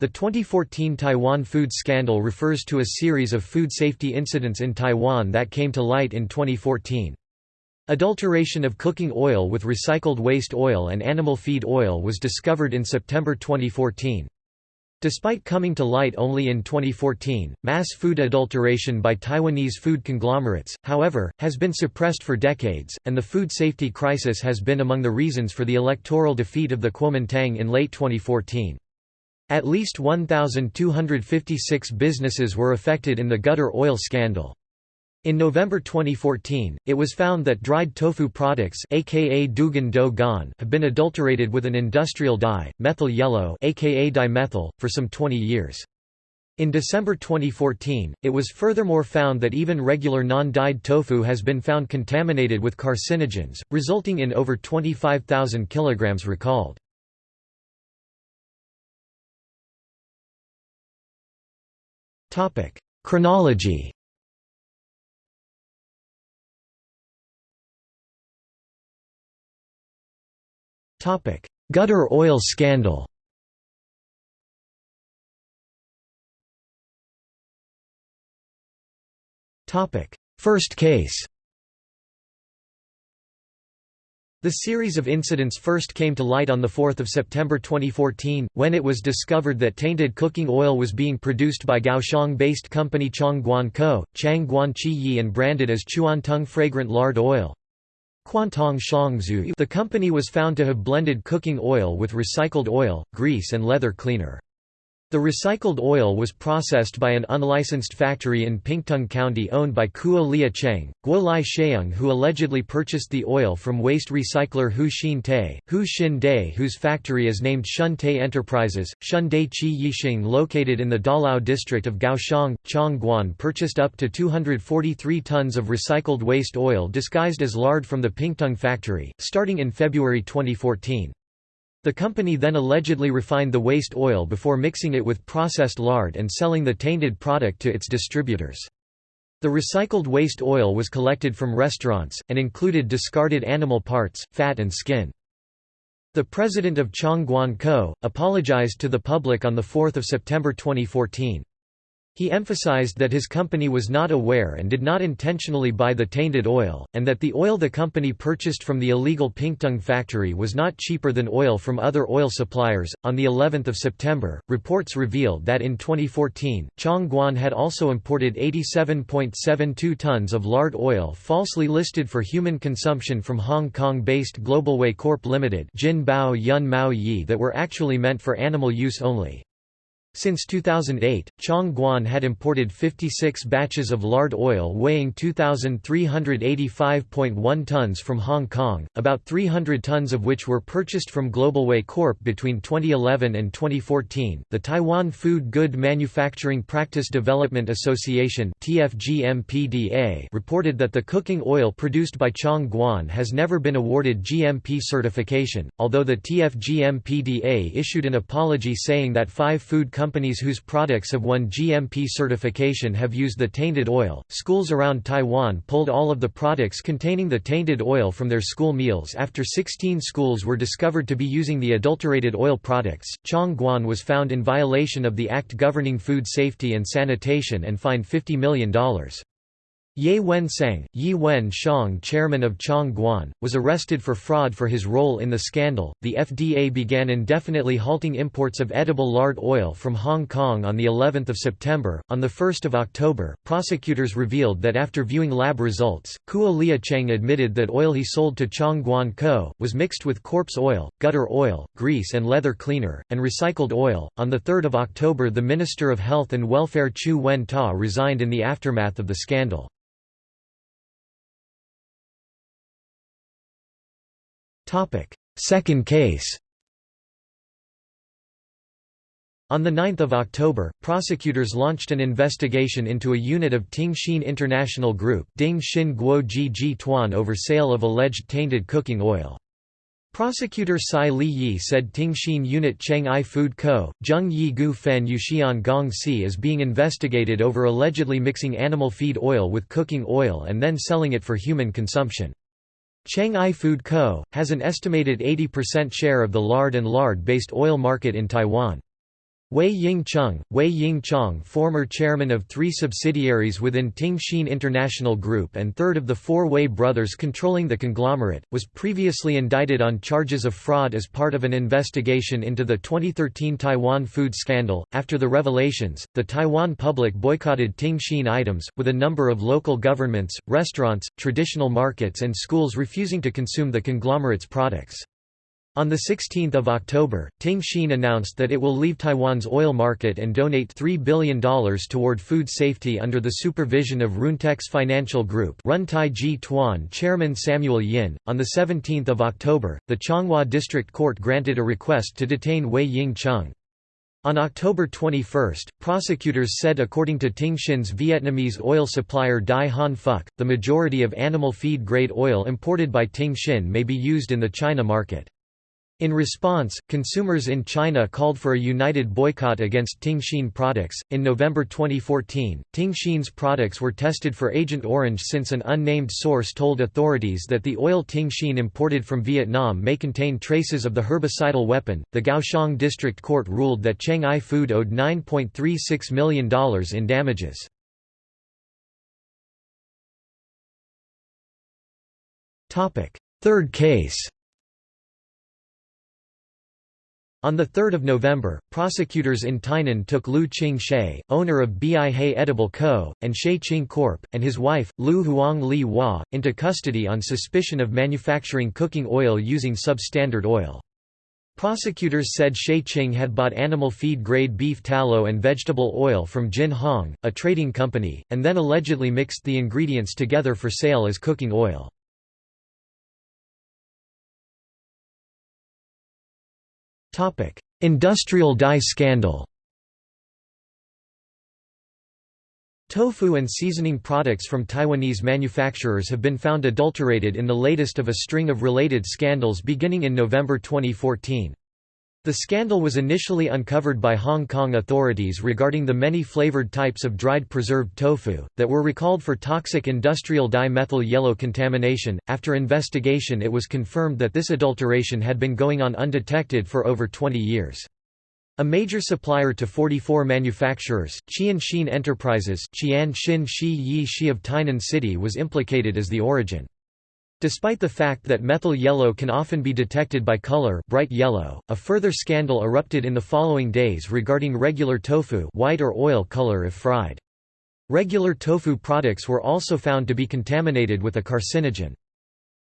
The 2014 Taiwan food scandal refers to a series of food safety incidents in Taiwan that came to light in 2014. Adulteration of cooking oil with recycled waste oil and animal feed oil was discovered in September 2014. Despite coming to light only in 2014, mass food adulteration by Taiwanese food conglomerates, however, has been suppressed for decades, and the food safety crisis has been among the reasons for the electoral defeat of the Kuomintang in late 2014. At least 1,256 businesses were affected in the gutter oil scandal. In November 2014, it was found that dried tofu products aka Dugan do gan have been adulterated with an industrial dye, methyl yellow aka dimethyl, for some 20 years. In December 2014, it was furthermore found that even regular non-dyed tofu has been found contaminated with carcinogens, resulting in over 25,000 kilograms recalled. Topic: Chronology. Topic: Gutter oil scandal. Topic: First case. The series of incidents first came to light on 4 September 2014, when it was discovered that tainted cooking oil was being produced by Kaohsiung-based company Chongguan Co., Chang Guan Chi Yi and branded as Chuantung fragrant lard oil. The company was found to have blended cooking oil with recycled oil, grease and leather cleaner. The recycled oil was processed by an unlicensed factory in Pingtung County owned by Kuo Lia Cheng, Guo Lai Sheung who allegedly purchased the oil from waste recycler Hu Xin Te, Hu Xin Day whose factory is named Shun Te Enterprises. Shun Day Chi Yixing located in the Daliao district of Kaohsiung, Chongguan purchased up to 243 tons of recycled waste oil disguised as lard from the Pingtung factory, starting in February 2014. The company then allegedly refined the waste oil before mixing it with processed lard and selling the tainted product to its distributors. The recycled waste oil was collected from restaurants, and included discarded animal parts, fat and skin. The president of Chongguan Co. apologized to the public on 4 September 2014. He emphasized that his company was not aware and did not intentionally buy the tainted oil, and that the oil the company purchased from the illegal Pingtung factory was not cheaper than oil from other oil suppliers. On the 11th of September, reports revealed that in 2014, Chongguan had also imported 87.72 tons of lard oil falsely listed for human consumption from Hong Kong-based Globalway Corp Limited, Jin Bao Yun Mao Yi that were actually meant for animal use only. Since 2008, Chongguan had imported 56 batches of lard oil weighing 2,385.1 tons from Hong Kong, about 300 tons of which were purchased from Globalway Corp between 2011 and 2014. The Taiwan Food Good Manufacturing Practice Development Association (TFGMPDA) reported that the cooking oil produced by Chongguan has never been awarded GMP certification, although the TFGMPDA issued an apology saying that five food companies companies whose products have won GMP certification have used the tainted oil. Schools around Taiwan pulled all of the products containing the tainted oil from their school meals after 16 schools were discovered to be using the adulterated oil products. Chongguan was found in violation of the Act governing food safety and sanitation and fined $50 million. Ye Wen-seng, Yi Wen-shang chairman of Chongguan, was arrested for fraud for his role in the scandal. The FDA began indefinitely halting imports of edible lard oil from Hong Kong on the 11th of September. On the 1st of October, prosecutors revealed that after viewing lab results, Kuo Lia Cheng admitted that oil he sold to Chongguan Co. was mixed with corpse oil, gutter oil, grease and leather cleaner, and recycled oil. On the 3rd of October, the Minister of Health and Welfare Chiu Wen-ta resigned in the aftermath of the scandal. Second case On 9 October, prosecutors launched an investigation into a unit of Ting Hsin International Group Ding Xin Guo Ji Ji Tuan over sale of alleged tainted cooking oil. Prosecutor Sai Li Yi said Ting Hsin Unit Cheng Ai Food Co., Zheng Yi Gu Fen Yuxian Gong Si is being investigated over allegedly mixing animal feed oil with cooking oil and then selling it for human consumption. Cheng Ai Food Co., has an estimated 80% share of the lard and lard-based oil market in Taiwan. Wei Ying-chung, Wei Ying-chong former chairman of three subsidiaries within Ting Hsin International Group and third of the four Wei brothers controlling the conglomerate, was previously indicted on charges of fraud as part of an investigation into the 2013 Taiwan food scandal. After the revelations, the Taiwan public boycotted Ting Hsin items, with a number of local governments, restaurants, traditional markets and schools refusing to consume the conglomerate's products. On 16 October, Ting Hsin announced that it will leave Taiwan's oil market and donate $3 billion toward food safety under the supervision of Ruentex Financial Group Run Tai Ji Tuan Chairman Samuel Yin. On 17 October, the Changhua District Court granted a request to detain Wei Ying Chung. On October 21, prosecutors said according to Ting Hsin's Vietnamese oil supplier Dai Han Phuc, the majority of animal feed grade oil imported by Ting Hsin may be used in the China market. In response, consumers in China called for a united boycott against Ting Hsin products. In November 2014, Ting Hsin's products were tested for Agent Orange since an unnamed source told authorities that the oil Ting Hsin imported from Vietnam may contain traces of the herbicidal weapon. The Kaohsiung District Court ruled that Cheng Ai Food owed $9.36 million in damages. Third case On 3 November, prosecutors in Tainan took Lu Qing She, owner of Bih Edible Co., and She Qing Corp., and his wife, Lu Huang Li Hua, into custody on suspicion of manufacturing cooking oil using substandard oil. Prosecutors said She Qing had bought animal feed grade beef tallow and vegetable oil from Jin Hong, a trading company, and then allegedly mixed the ingredients together for sale as cooking oil. Industrial dye scandal Tofu and seasoning products from Taiwanese manufacturers have been found adulterated in the latest of a string of related scandals beginning in November 2014. The scandal was initially uncovered by Hong Kong authorities regarding the many flavored types of dried preserved tofu, that were recalled for toxic industrial dimethyl yellow contamination. After investigation, it was confirmed that this adulteration had been going on undetected for over 20 years. A major supplier to 44 manufacturers, Qian Xin Enterprises Qian Xin Shi Yi Shi of Tainan City was implicated as the origin. Despite the fact that methyl yellow can often be detected by color bright yellow, a further scandal erupted in the following days regarding regular tofu white or oil color if fried. Regular tofu products were also found to be contaminated with a carcinogen.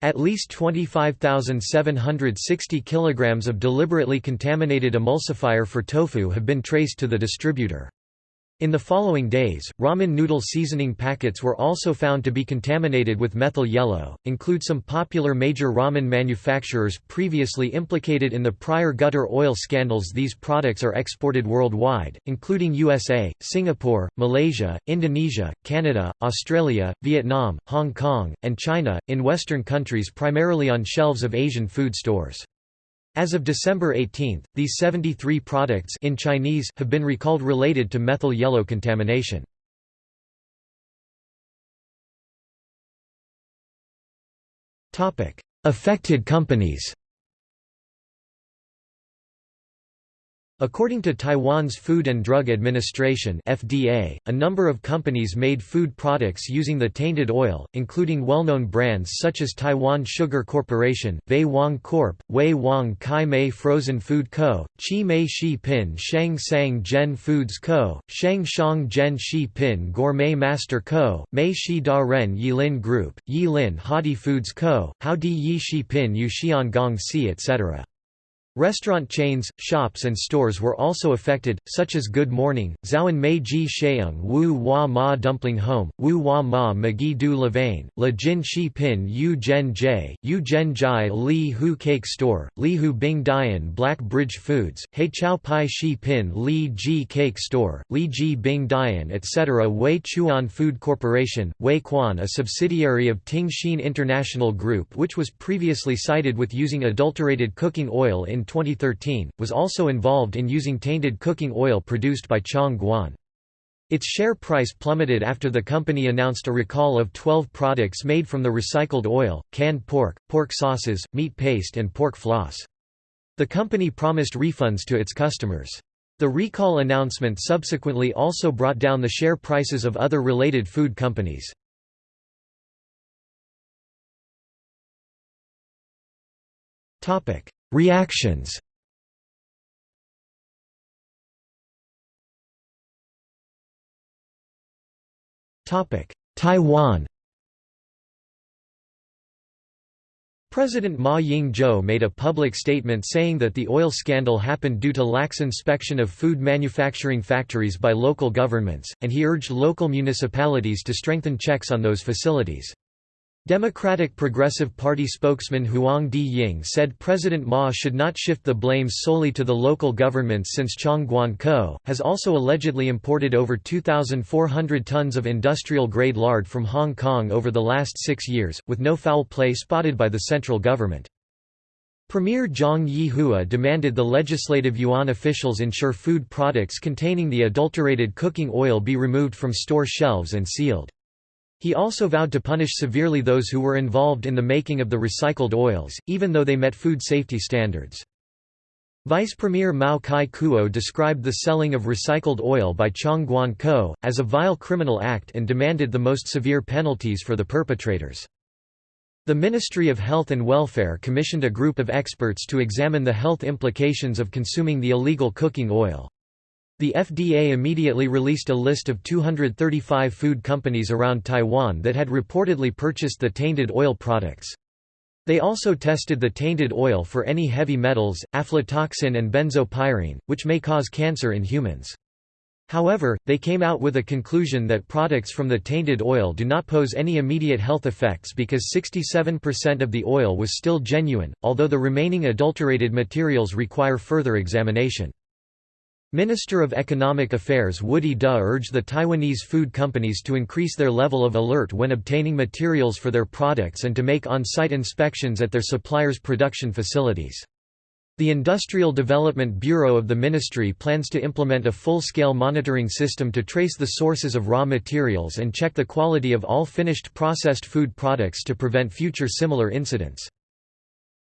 At least 25,760 kilograms of deliberately contaminated emulsifier for tofu have been traced to the distributor. In the following days, ramen noodle seasoning packets were also found to be contaminated with methyl yellow, include some popular major ramen manufacturers previously implicated in the prior gutter oil scandals These products are exported worldwide, including USA, Singapore, Malaysia, Indonesia, Canada, Australia, Vietnam, Hong Kong, and China, in Western countries primarily on shelves of Asian food stores. As of December 18, these 73 products in Chinese have been recalled related to methyl yellow contamination. Affected companies According to Taiwan's Food and Drug Administration (FDA), a number of companies made food products using the tainted oil, including well-known brands such as Taiwan Sugar Corporation, Wei Wang Corp., Wei Wang Kai Mei Frozen Food Co., Chi Mei Shi Pin Shang Sang Gen Foods Co., Shang Shang Gen Shi Pin Gourmet Master Co., Mei Shi Da Ren Yilin Group, Yilin Hadi Foods Co., Hao Di Yi Shi Pin Yu Yuxian Gong Si etc. Restaurant chains, shops and stores were also affected, such as Good Morning, Zhaoan Mei Ji Sheung Wu Hua Ma Dumpling Home, Wu Hua Ma Magi Du Levain, La Jin Shi Pin Yu Zhen Jai, Yu Zhen Jai Li Hu Cake Store, Li Hu Bing Dian Black Bridge Foods, He Chow Pai Shi Pin Li Ji Cake Store, Li Ji Bing Dian etc. Wei Chuan Food Corporation, Wei Quan a subsidiary of Ting International Group which was previously cited with using adulterated cooking oil in 2013, was also involved in using tainted cooking oil produced by Chong Guan. Its share price plummeted after the company announced a recall of 12 products made from the recycled oil, canned pork, pork sauces, meat paste and pork floss. The company promised refunds to its customers. The recall announcement subsequently also brought down the share prices of other related food companies. Reactions. Taiwan. President Ma Ying-jeou made a public statement saying that the oil scandal happened due to lax inspection of food manufacturing factories by local governments, and he urged local municipalities to strengthen checks on those facilities. Democratic Progressive Party spokesman Huang Di-ying said President Ma should not shift the blame solely to the local governments since Chong Guan-ko, has also allegedly imported over 2,400 tons of industrial-grade lard from Hong Kong over the last six years, with no foul play spotted by the central government. Premier Zhang Yihua demanded the legislative yuan officials ensure food products containing the adulterated cooking oil be removed from store shelves and sealed. He also vowed to punish severely those who were involved in the making of the recycled oils, even though they met food safety standards. Vice Premier Mao Kai-kuo described the selling of recycled oil by Chong Guan-ko, as a vile criminal act and demanded the most severe penalties for the perpetrators. The Ministry of Health and Welfare commissioned a group of experts to examine the health implications of consuming the illegal cooking oil. The FDA immediately released a list of 235 food companies around Taiwan that had reportedly purchased the tainted oil products. They also tested the tainted oil for any heavy metals, aflatoxin and benzopyrene, which may cause cancer in humans. However, they came out with a conclusion that products from the tainted oil do not pose any immediate health effects because 67% of the oil was still genuine, although the remaining adulterated materials require further examination. Minister of Economic Affairs Woody Duh urged the Taiwanese food companies to increase their level of alert when obtaining materials for their products and to make on-site inspections at their suppliers' production facilities. The Industrial Development Bureau of the ministry plans to implement a full-scale monitoring system to trace the sources of raw materials and check the quality of all finished processed food products to prevent future similar incidents.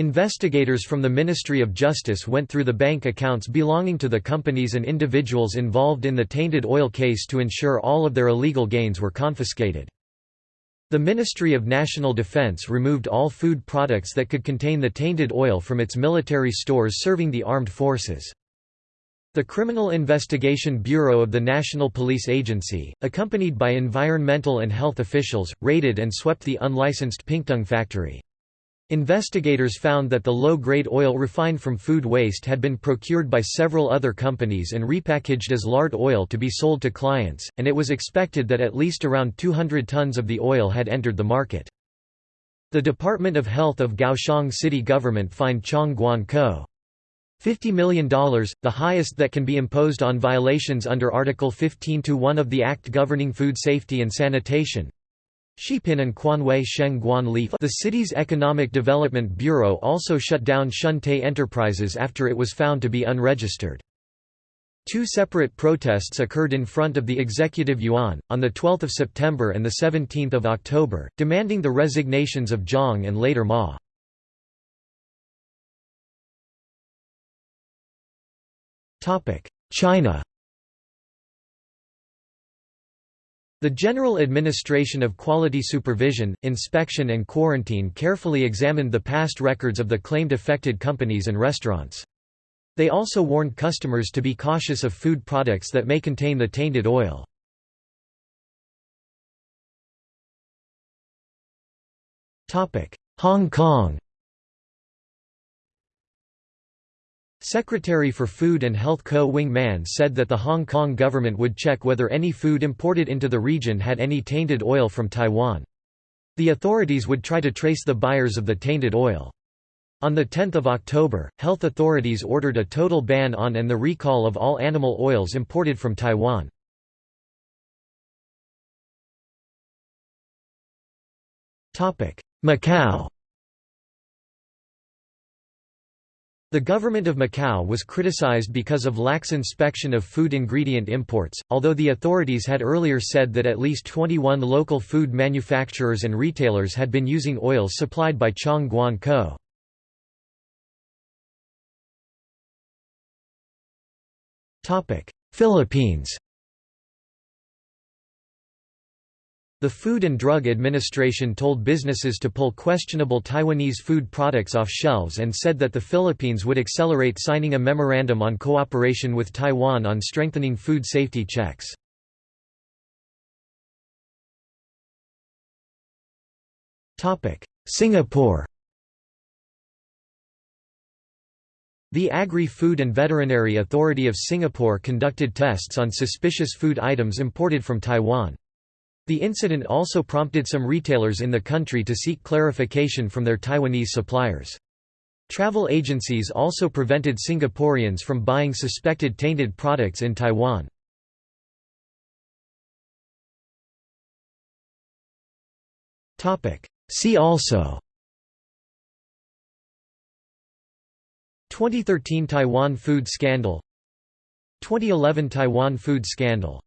Investigators from the Ministry of Justice went through the bank accounts belonging to the companies and individuals involved in the tainted oil case to ensure all of their illegal gains were confiscated. The Ministry of National Defense removed all food products that could contain the tainted oil from its military stores serving the armed forces. The Criminal Investigation Bureau of the National Police Agency, accompanied by environmental and health officials, raided and swept the unlicensed Pingtung factory. Investigators found that the low-grade oil refined from food waste had been procured by several other companies and repackaged as lard oil to be sold to clients, and it was expected that at least around 200 tons of the oil had entered the market. The Department of Health of Kaohsiung city government fined Chong Guan Ko $50 million, the highest that can be imposed on violations under Article 15-1 of the Act governing food safety and sanitation. Shipin and Quanwei Sheng Guan Li The city's Economic Development Bureau also shut down Shunte Enterprises after it was found to be unregistered. Two separate protests occurred in front of the Executive Yuan, on 12 September and 17 October, demanding the resignations of Zhang and later Ma. China The General Administration of Quality Supervision, Inspection and Quarantine carefully examined the past records of the claimed affected companies and restaurants. They also warned customers to be cautious of food products that may contain the tainted oil. Hong Kong Secretary for Food and Health Ko Wing Man said that the Hong Kong government would check whether any food imported into the region had any tainted oil from Taiwan. The authorities would try to trace the buyers of the tainted oil. On 10 October, health authorities ordered a total ban on and the recall of all animal oils imported from Taiwan. Macau The government of Macau was criticized because of lax inspection of food ingredient imports, although the authorities had earlier said that at least 21 local food manufacturers and retailers had been using oils supplied by Chong Guan Co. Philippines The Food and Drug Administration told businesses to pull questionable Taiwanese food products off shelves and said that the Philippines would accelerate signing a memorandum on cooperation with Taiwan on strengthening food safety checks. Singapore The Agri-Food and Veterinary Authority of Singapore conducted tests on suspicious food items imported from Taiwan. The incident also prompted some retailers in the country to seek clarification from their Taiwanese suppliers. Travel agencies also prevented Singaporeans from buying suspected tainted products in Taiwan. See also 2013 Taiwan food scandal 2011 Taiwan food scandal